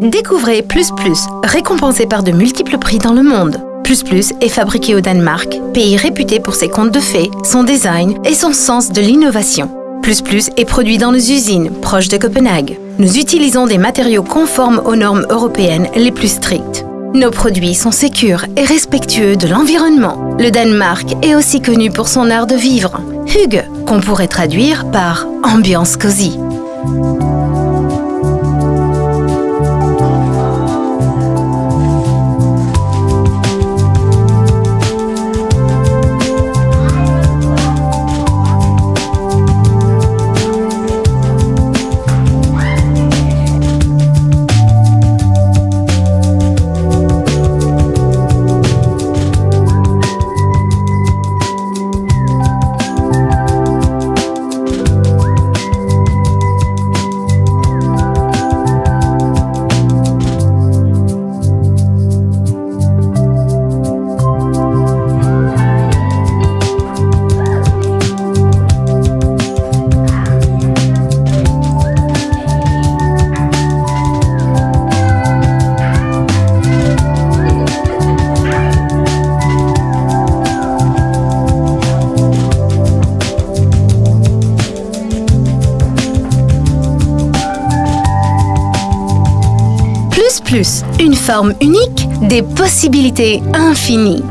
Découvrez Plus Plus, récompensé par de multiples prix dans le monde. Plus Plus est fabriqué au Danemark, pays réputé pour ses contes de fées, son design et son sens de l'innovation. Plus Plus est produit dans nos usines, proches de Copenhague. Nous utilisons des matériaux conformes aux normes européennes les plus strictes. Nos produits sont sécures et respectueux de l'environnement. Le Danemark est aussi connu pour son art de vivre, Hygge, qu'on pourrait traduire par ambiance cosy. Une forme unique, des possibilités infinies.